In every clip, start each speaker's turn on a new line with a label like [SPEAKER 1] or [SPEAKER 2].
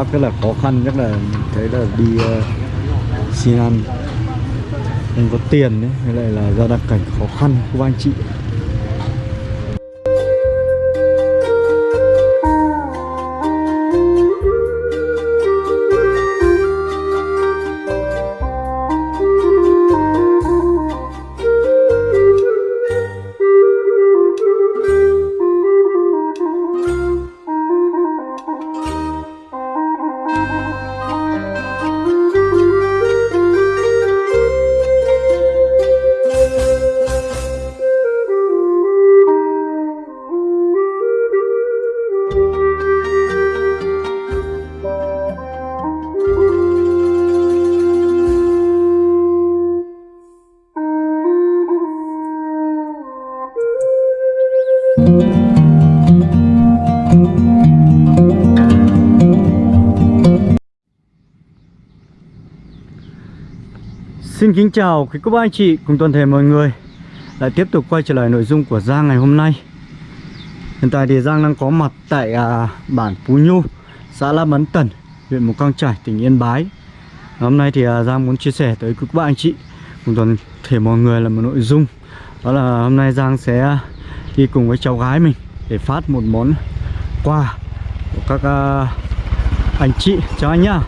[SPEAKER 1] bác rất là khó khăn nhất là thấy là đi uh, xin ăn không có tiền đấy hay lại là do đặc cảnh khó khăn của anh chị. Xin kính chào quý cô bác anh chị cùng toàn thể mọi người. Lại tiếp tục quay trở lại nội dung của Giang ngày hôm nay. Hiện tại thì Giang đang có mặt tại à, bản Phú Nhu Xã La Mấn Tần, huyện Mù Căng Trải, tỉnh Yên Bái. Hôm nay thì à, Giang muốn chia sẻ tới quý cô bác anh chị Cùng toàn thể mọi người là một nội dung. Đó là hôm nay Giang sẽ đi cùng với cháu gái mình Để phát một món quà của các à, anh chị Chào anh nhá.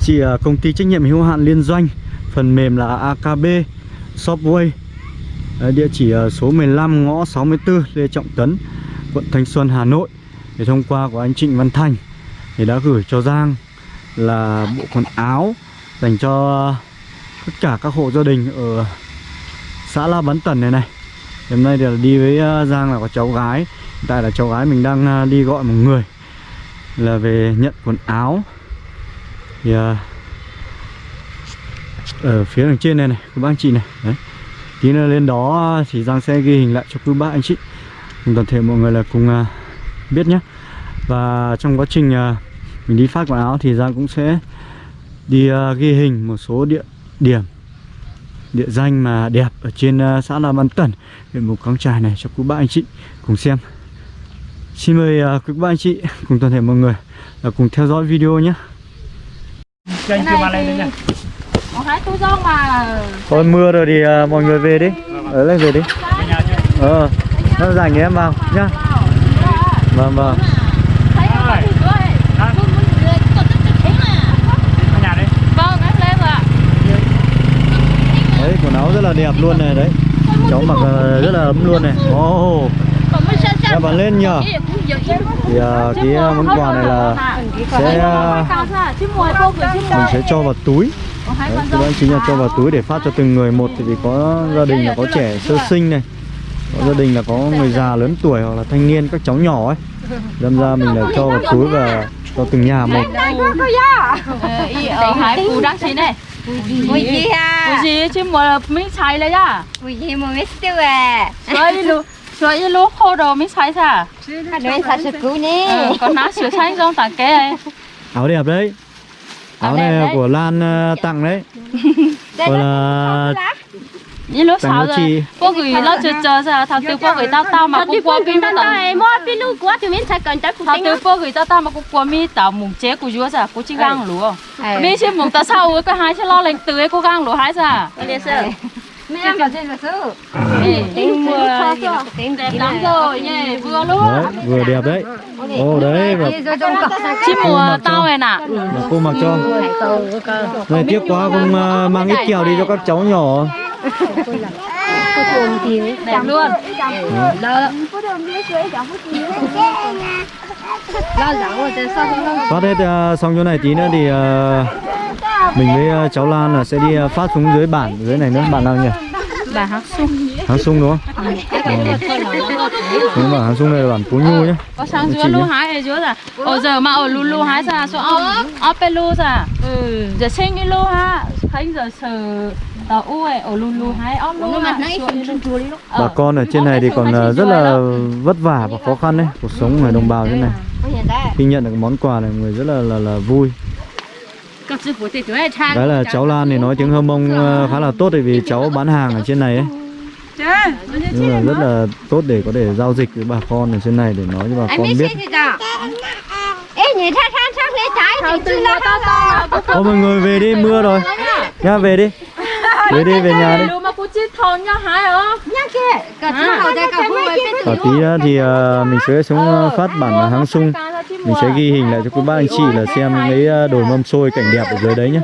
[SPEAKER 1] Chị à, công ty trách nhiệm hữu hạn liên doanh. Phần mềm là AKB Shopway Đấy, Địa chỉ số 15 ngõ 64 Lê Trọng Tấn Quận Thanh Xuân Hà Nội. Thì thông qua của anh Trịnh Văn Thành Thì đã gửi cho Giang Là bộ quần áo Dành cho tất cả các hộ gia đình Ở xã La Bán Tần này này. Hôm nay thì đi với ờ, Giang là có cháu gái. Hiện tại là cháu gái mình đang ờ, đi gọi một người Là về nhận quần áo. Thì ờ, ở phía đằng trên này này các bác anh chị này. Đấy. Tí nữa lên đó thì Giang sẽ ghi hình lại cho quý bác anh chị. Cùng toàn thể mọi người là cùng uh, biết nhé. Và trong quá trình uh, mình đi phát quần áo thì Giang cũng sẽ đi uh, ghi hình một số địa điểm địa danh mà đẹp ở trên uh, xã La Văn Tần huyện Mù Căng Trải này cho quý bác anh chị cùng xem. Xin mời uh, quý bác anh chị cùng toàn thể mọi người là cùng theo dõi video nhé.
[SPEAKER 2] Cho anh chưa
[SPEAKER 1] Thôi mưa rồi thì à, mọi người về đi. Ở lên về đi.
[SPEAKER 2] Về chưa?
[SPEAKER 1] Ờ Nó rảnh em vào nhá. Vâng vâng
[SPEAKER 2] đi.
[SPEAKER 3] vâng
[SPEAKER 1] Đấy quần áo rất là đẹp luôn này đấy. Cháu mặc à, rất là ấm luôn này. Ồ. Oh. Em vào lên nhờ. Thì à, cái à, món quà này là Sẽ
[SPEAKER 3] chứ
[SPEAKER 1] Mình sẽ cho vào túi Đấy, các anh chính là cho vào túi để phát cho từng người. Một Thì vì có gia đình là có trẻ sơ sinh này Có gia đình là có người già lớn tuổi hoặc là thanh niên các cháu nhỏ ấy. Đâm ra mình lại cho vào túi và cho từng nhà một.
[SPEAKER 3] Ý, ở hai cụ đang xin này.
[SPEAKER 4] Ui gì
[SPEAKER 3] chứ mùa mình xài lấy ra
[SPEAKER 4] Ui gì mà biết tiêu à?
[SPEAKER 3] Rồi lu rồi ý lúc khô đồ mình xài ra
[SPEAKER 4] nói cứu nè?
[SPEAKER 3] Ờ, còn ná sửa xanh trong tặng cái này
[SPEAKER 1] Áo đẹp đấy Áo này
[SPEAKER 3] đấy.
[SPEAKER 1] của Lan à, tặng đấy.
[SPEAKER 4] Đây
[SPEAKER 1] Gọi
[SPEAKER 4] là
[SPEAKER 3] ý lúc sáu giờ.
[SPEAKER 1] chị.
[SPEAKER 3] cô gửi nó chờ chờ ra thằng từ cô gửi tao tao mà cô qua pin tao
[SPEAKER 4] mua pin lu quá thì mình sẽ cần chắc
[SPEAKER 3] thằng từ cô gửi tao tao mà cô qua mi tao mùng chế của chúa ra cô chỉ gang lúa. Mi chỉ mùng tao sau cái hai chỉ lo lên từ ấy cô gang lúa hai ra
[SPEAKER 4] Trên là sư.
[SPEAKER 3] Ê,
[SPEAKER 4] Tính mua tính
[SPEAKER 3] đẹp lắm rồi nhỉ vừa luôn
[SPEAKER 1] Đấy, vừa đẹp đấy Ồ đấy
[SPEAKER 3] chỉ
[SPEAKER 1] Cô
[SPEAKER 3] mùa
[SPEAKER 1] cho.
[SPEAKER 3] tao này nè
[SPEAKER 1] cô mặc cho Này tiếc quá không à, mang ít kẹo đi cho các cháu nhỏ
[SPEAKER 3] đẹp luôn
[SPEAKER 4] lo lắng rồi sau không
[SPEAKER 1] Phát hết à, xong chỗ này tí nữa thì à, Mình với à, cháu Lan là sẽ đi à, phát xuống dưới bản dưới này nữa. Bản nào nhỉ?
[SPEAKER 3] bà hắc sung.
[SPEAKER 1] Hàng sung đúng không? Ừ. Đúng bản hàng sung này là bản Phú Nhu nhé.
[SPEAKER 3] Có sang dưới lu
[SPEAKER 1] nhá.
[SPEAKER 3] hái ở dưới là ở giờ mà ở lu lu hái ra số ốc ốc pe lu ra. Ừ. Giờ sinh cái lu ha. Khánh giờ sờ tàu u ấy ở lu lu hái ốc lu
[SPEAKER 4] nó
[SPEAKER 3] ha.
[SPEAKER 4] Mặt nó ít phần chua đi lúc
[SPEAKER 1] Bà con ở trên này thì còn rất là vất vả và khó khăn đấy. Cuộc sống của người đồng bào trên này.
[SPEAKER 4] Hiện tại
[SPEAKER 1] Khi nhận được món quà này người rất là là, là vui Cái là cháu Lan thì nói tiếng Hơ Mông à, khá là tốt vì cháu bán hàng ở trên này ấy. Nhưng là rất là tốt để có thể giao dịch với bà con ở trên này Để nói cho bà con
[SPEAKER 4] biết
[SPEAKER 1] Thôi mọi người về đi, mưa rồi. Nha, về đi. Về đi, về nhà đi.
[SPEAKER 4] Cả
[SPEAKER 1] tí nữa thì ờ, mình sẽ xuống ờ, phát bản háng sung Mình sẽ ghi hình lại cho quý bác anh chị là xem cái ờ, đồi mâm xôi cảnh đẹp ở dưới đấy nhé?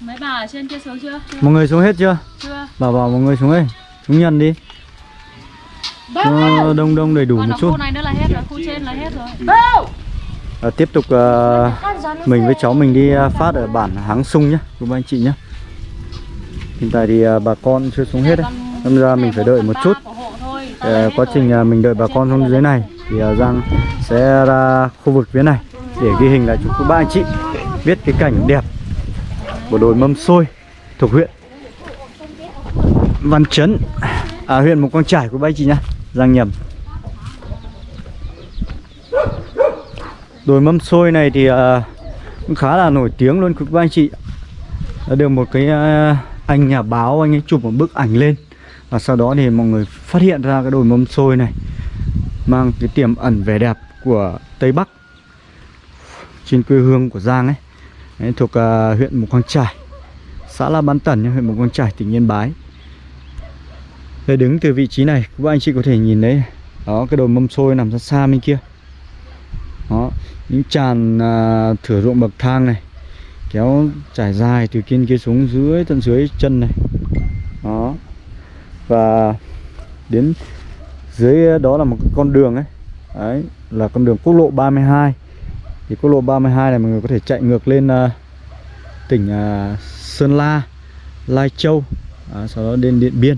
[SPEAKER 3] Mấy bà ở trên kia xuống chưa?
[SPEAKER 1] Mọi người xuống hết chưa?
[SPEAKER 3] Chưa.
[SPEAKER 1] Bảo bảo mọi người xuống đây. Xuống nhận đi. Cho đông đông đầy đủ
[SPEAKER 3] Còn
[SPEAKER 1] một chút.
[SPEAKER 3] khu này nữa là hết rồi, khu trên là hết rồi.
[SPEAKER 1] À, Tiếp tục ờ, mình với cháu mình đi ờ, phát ở bản háng sung nhé Quý bác anh chị nhé Hiện tại thì ờ, bà con chưa xuống hết đấy. Nên ra mình phải đợi một chút uh, quá trình uh, mình đợi bà con xuống dưới này thì uh, Giang sẽ ra khu vực phía này để ghi hình lại cho quý ba anh chị biết cái cảnh đẹp của đồi mâm xôi thuộc huyện Văn Chấn à, huyện mù Quang Trải của ba anh chị nhá Giang nhầm. Đồi mâm xôi này thì uh, cũng khá là nổi tiếng luôn quý ba anh chị. Được một cái uh, anh nhà báo anh ấy chụp một bức ảnh lên và sau đó thì mọi người phát hiện ra cái đồi mâm xôi này mang cái tiềm ẩn vẻ đẹp của Tây Bắc trên quê hương của Giang ấy. Ấy thuộc uh, huyện Mù Căng Trải xã La Bán Tần huyện Mù Căng Trải tỉnh Yên Bái. Đây đứng từ vị trí này các anh chị có thể nhìn đấy đó cái đồi mâm xôi nằm ra xa bên kia. Đó những tràn uh, thửa ruộng bậc thang này kéo trải dài từ trên kia xuống dưới tận dưới chân này. Đó và đến dưới đó là một cái con đường ấy. Đấy là con đường quốc lộ 32 thì quốc lộ 32 này mọi người có thể chạy ngược lên uh, tỉnh uh, Sơn La Lai Châu à, sau đó đến Điện Biên.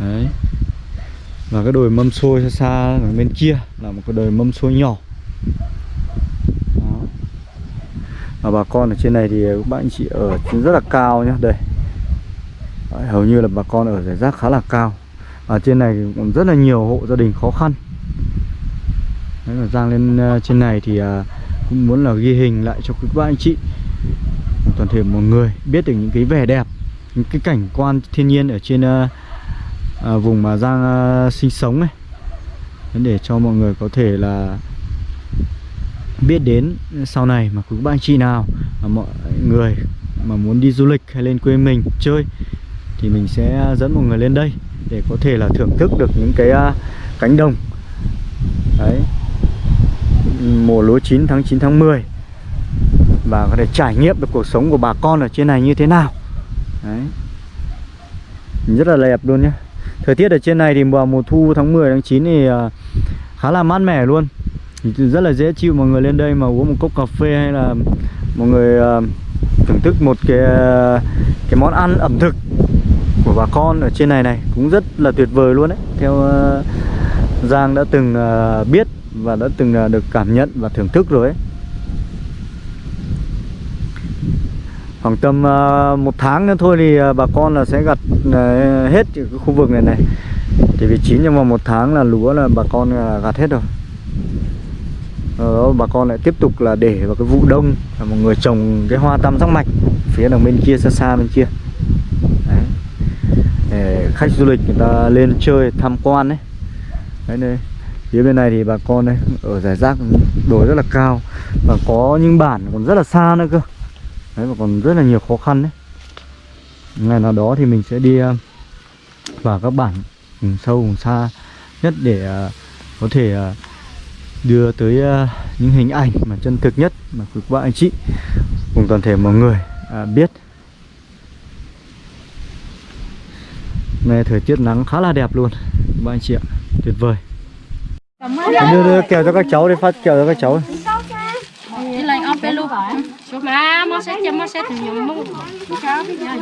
[SPEAKER 1] Đấy. Và cái đồi mâm xôi xa xa ở bên kia là một cái đồi mâm xôi nhỏ. Đó. và bà con ở trên này thì các bạn chị ở trên rất là cao nhá. Đây. Đấy, hầu như là bà con ở giải rác khá là cao. Ở trên này còn rất là nhiều hộ gia đình khó khăn. Đấy, mà Giang lên uh, trên này thì uh, cũng muốn là ghi hình lại cho quý bác anh chị. Toàn thể mọi người biết được những cái vẻ đẹp những cái cảnh quan thiên nhiên ở trên uh, uh, vùng mà Giang uh, sinh sống này Đấy, để cho mọi người có thể là biết đến sau này mà quý bác anh chị nào mà mọi người mà muốn đi du lịch hay lên quê mình chơi thì mình sẽ dẫn mọi người lên đây để có thể là thưởng thức được những cái à, cánh đồng. Đấy. Mùa lúa chín tháng 9 tháng 10 và có thể trải nghiệm được cuộc sống của bà con ở trên này như thế nào. Đấy. Rất là đẹp luôn nhé thời tiết ở trên này thì vào mùa thu tháng 10 tháng 9 thì à, khá là mát mẻ luôn. Rất là dễ chịu mọi người lên đây mà uống một cốc cà phê hay là mọi người à, thưởng thức một cái cái món ăn ẩm thực bà con ở trên này này cũng rất là tuyệt vời luôn đấy. Theo ờ, Giang đã từng ờ, biết và đã từng ờ, được cảm nhận và thưởng thức rồi ấy. Khoảng tầm một tháng nữa thôi thì bà con là sẽ gặt hết cái khu vực này này. Thì vì chín nhưng mà một tháng là lúa là bà con gặt hết rồi. Đó, bà con lại tiếp tục là để vào cái vụ đông là một người trồng cái hoa tam giác mạch phía đằng bên kia xa xa bên kia để khách du lịch người ta lên chơi, tham quan đấy đấy, đây. Phía bên này thì bà con đây, ở giải rác đồi rất là cao. Và có những bản còn rất là xa nữa cơ. Đấy và còn rất là nhiều khó khăn đấy. Ngày nào đó thì mình sẽ đi à, vào các bản vùng sâu, vùng xa nhất để à, có thể à, đưa tới những hình ảnh mà chân thực nhất mà quý bạn anh chị, cùng toàn thể mọi người biết. Này thời tiết nắng khá là đẹp luôn. Các anh chị ạ tuyệt vời. Đưa, đưa kèo cho các cháu đi phát kèo cho các cháu.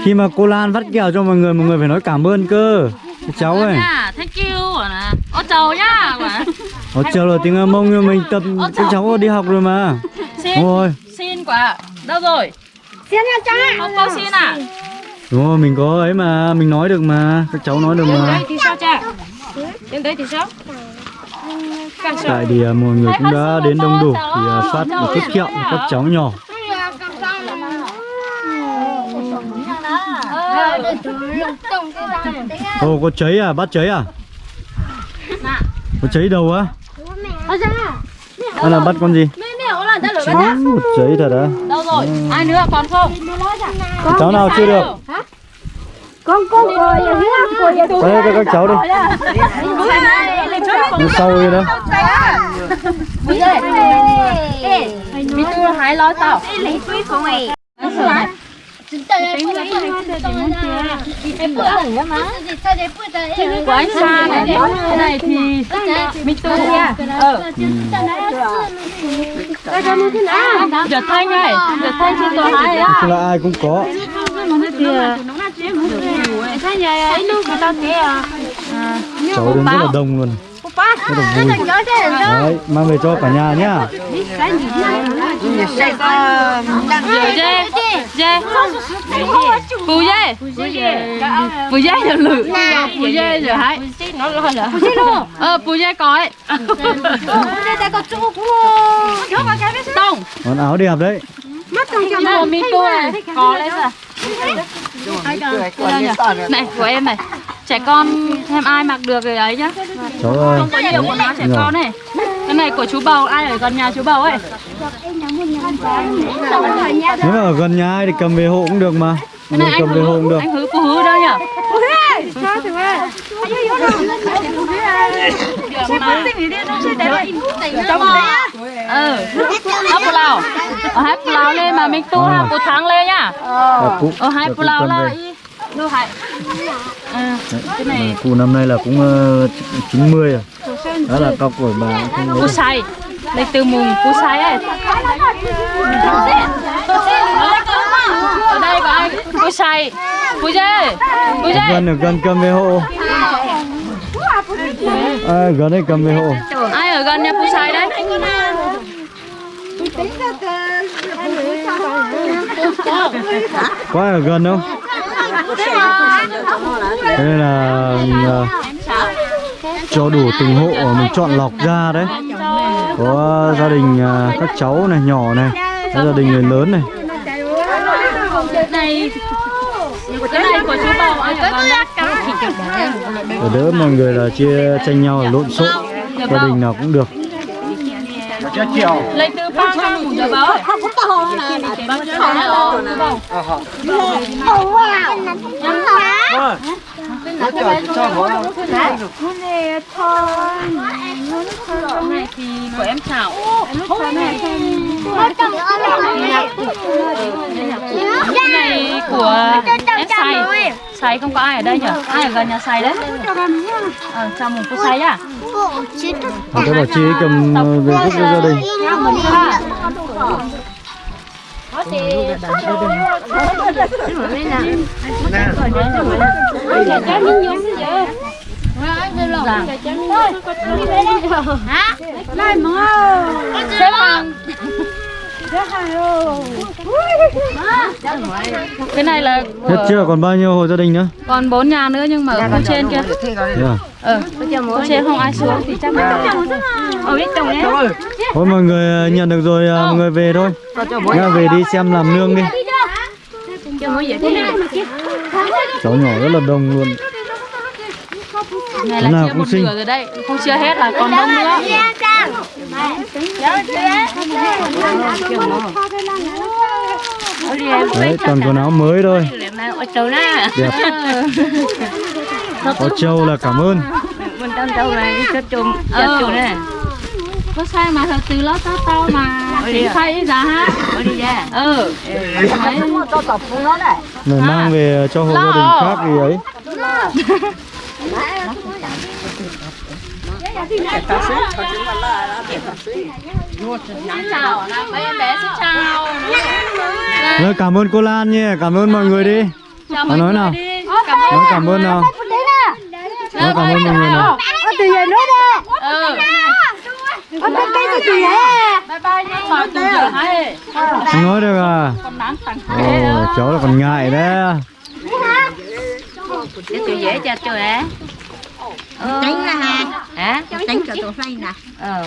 [SPEAKER 1] Khi mà cô Lan phát kèo cho mọi người mọi người phải nói cảm ơn cơ. Cái cháu ơi.
[SPEAKER 3] Thank you nè Ô chầu nhá
[SPEAKER 1] Ồ chờ là tiếng mông nhưng mình tập các cháu đi học rồi mà.
[SPEAKER 3] Xin, xin quả Đâu rồi?
[SPEAKER 4] xin nha cha.
[SPEAKER 3] Không có xin à?
[SPEAKER 1] Đúng rồi mình có ấy mà mình nói được mà các cháu nói được mà.
[SPEAKER 4] đấy thì sao cha? Đến đấy thì sao?
[SPEAKER 1] Tại thì à, mọi người cũng đã đến đông đủ thì à, phát một chút kẹo cho các cháu nhỏ. Ồ có cháy à? Bắt cháy à? Có cháy đầu á? Hay là bắt con gì? Giấy thật á.
[SPEAKER 3] Đâu rồi? Ai nữa còn không?
[SPEAKER 1] Cháu nào chưa được?
[SPEAKER 4] con con cô giờ hiếu cô giờ
[SPEAKER 1] Đây cho các cháu đi. Đi sau đi đó.
[SPEAKER 3] Bây giờ Mình tu hái lo tao
[SPEAKER 4] lấy túi của mày
[SPEAKER 3] Của anh Sa này Cái này thì Mình tu nha Ờ Giờ thanh này Giờ thanh trên tòa hái á
[SPEAKER 1] Chứ là ai cũng có. Cháu đến rất là đông luôn. Rất là vui. Đấy, mang về cho cả nhà nhá.
[SPEAKER 3] Dê. Dê. Phù dê. Phù dê giờ lử Phù dê giờ hái
[SPEAKER 4] nó lo là
[SPEAKER 3] Ờ phù dê có ấy. Tông.
[SPEAKER 1] Món áo đẹp đấy.
[SPEAKER 3] Nhưng mà mình tu này có lấy ra Này của em này. Trẻ con thêm ai mặc được rồi ấy nhá.
[SPEAKER 1] Cháu ơi.
[SPEAKER 3] Không có nhiều quần áo trẻ
[SPEAKER 1] Rồi.
[SPEAKER 3] con này Cái này của chú bầu ai ở gần nhà chú bầu ấy
[SPEAKER 1] Nếu mà ở gần nhà ai thì cầm về hộ cũng được mà.
[SPEAKER 3] Này
[SPEAKER 1] Mình
[SPEAKER 3] anh
[SPEAKER 1] cầm về hộ cũng được.
[SPEAKER 3] Anh hứ cô hứ đâu nhỉ? Ừ. Hấp phụ lao Ở hai phụ lao lên mà mình tu
[SPEAKER 1] À.
[SPEAKER 3] ha Phụ tháng lên nhá.
[SPEAKER 1] Dạ, cụ,
[SPEAKER 3] Ở hai
[SPEAKER 1] dạ,
[SPEAKER 3] phụ
[SPEAKER 1] cụ
[SPEAKER 3] lao
[SPEAKER 1] cầm
[SPEAKER 3] là
[SPEAKER 1] về.
[SPEAKER 3] Đâu hại. Ừ Cái này
[SPEAKER 1] Cụ năm nay là cũng ờ, 90 rồi. Đó là cao tuổi bà không
[SPEAKER 3] Cú
[SPEAKER 1] lấy.
[SPEAKER 3] từ mùng cú say ấy Ở đây có ai Cú say Cú dê
[SPEAKER 1] Ở
[SPEAKER 3] dê
[SPEAKER 1] gần ở gần cầm về hộ. À, gần đây cầm về hộ.
[SPEAKER 3] Ai ở gần nhà cú say đấy
[SPEAKER 1] Có ai ở gần không? Thế nên là ờ, cho đủ từng hộ mình chọn lọc ra đấy. Có gia đình ờ, các cháu này nhỏ này, có gia đình người lớn này. Để đỡ mọi người là chia tranh nhau lộn xộn. Gia đình nào cũng được.
[SPEAKER 3] Lấy từ ba trăm một giờ báo Không có tàu là Bao nhiêu là chú bầu Cái này thì của em chảo Cái này của em xay Xay không có ai ở đây nhỉ? Ai ở gần nhà xay đấy? Ờ, chào mừng cô xay nhá.
[SPEAKER 1] Các bà chị cầm ờ, về giúp cho gia đình.
[SPEAKER 3] Xếp hàng Cái này là
[SPEAKER 1] Hết chưa? Còn bao nhiêu hộ gia đình nữa?
[SPEAKER 3] còn bốn nhà nữa nhưng mà ở khu trên kia
[SPEAKER 1] Thế à?
[SPEAKER 3] Ờ, khu trên không ai xuống thì chắc là Ở biết chồng đấy
[SPEAKER 1] Thôi mọi người ờ, nhận được rồi, ờ, mọi người về thôi. Nha, về đi xem làm nương đi. Cháu nhỏ rất là đông luôn.
[SPEAKER 3] Này
[SPEAKER 1] Thế
[SPEAKER 3] là
[SPEAKER 1] nào
[SPEAKER 3] chia
[SPEAKER 1] cũng
[SPEAKER 3] một
[SPEAKER 1] xinh.
[SPEAKER 3] nửa rồi đấy Không chia hết là còn đông nữa
[SPEAKER 1] Đấy, toàn quần áo mới thôi. Đẹp. Có trâu là cảm ơn.
[SPEAKER 3] Ờ Có sai mà thật từ lót tao tao mà Chị thay ra ha Ừ. Đấy.
[SPEAKER 1] Này mang về cho hộ gia đình khác thì ấy.
[SPEAKER 3] chào là mấy em bé xin chào
[SPEAKER 1] Rồi, cảm ơn cô Lan nha, cảm ơn mọi người đi.
[SPEAKER 3] chào
[SPEAKER 1] Nó
[SPEAKER 3] mọi
[SPEAKER 1] nói
[SPEAKER 3] người
[SPEAKER 1] nào?
[SPEAKER 3] đi.
[SPEAKER 1] Nói cảm ơn nào. Nói cảm ơn mọi người nào.
[SPEAKER 4] từ giờ nữa đó
[SPEAKER 3] ừ
[SPEAKER 4] ở cái cái cái gì vậy
[SPEAKER 3] bye bye nhé mà từ giờ hay
[SPEAKER 1] Không nói được à?
[SPEAKER 3] con nắng thằng
[SPEAKER 1] Ồ,
[SPEAKER 3] thế đó.
[SPEAKER 1] cháu là còn ngại đấy.
[SPEAKER 4] tôi dễ cho tôi á tránh là ha hả? Tránh cho tôi phay nè. Ờ.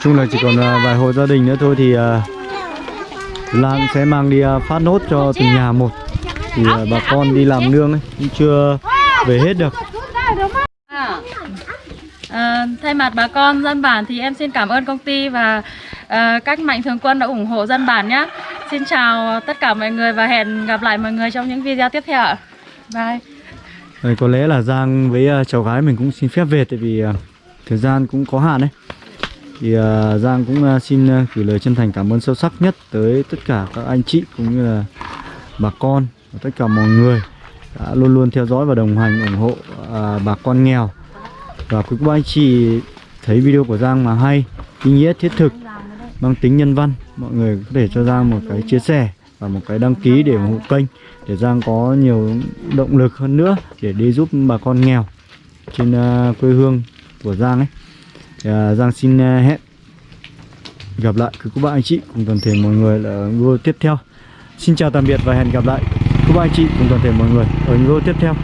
[SPEAKER 1] Chung là chỉ còn à, vài hộ gia đình nữa thôi thì à, Lan sẽ mang đi phát nốt cho từng nhà một. Thì bà con đi làm nương ấy cũng chưa về hết được
[SPEAKER 3] À. Thay mặt bà con dân bản thì em xin cảm ơn công ty và à, các mạnh thường quân đã ủng hộ dân bản nhé. Xin chào tất cả mọi người và hẹn gặp lại mọi người trong những video tiếp theo ạ. Bye.
[SPEAKER 1] Rồi, có lẽ là Giang với uh, cháu gái mình cũng xin phép về tại vì uh, thời gian cũng có hạn đấy. Thì uh, Giang cũng uh, xin uh, gửi lời chân thành cảm ơn sâu sắc nhất tới tất cả các anh chị cũng như là bà con và tất cả mọi người đã luôn luôn theo dõi và đồng hành ủng hộ uh, bà con nghèo. Và quý cô anh chị thấy video của Giang mà hay, ý nghĩa thiết thực, mang tính nhân văn, mọi người có thể cho Giang một cái chia sẻ và một cái đăng ký để ủng hộ kênh để Giang có nhiều động lực hơn nữa để đi giúp bà con nghèo trên ờ, quê hương của Giang ấy. Thì, Giang xin ờ, hẹn gặp lại quý cô bác anh chị cùng toàn thể mọi người ở video tiếp theo. Xin chào tạm biệt và hẹn gặp lại quý cô bác anh chị cùng toàn thể mọi người ở video tiếp theo.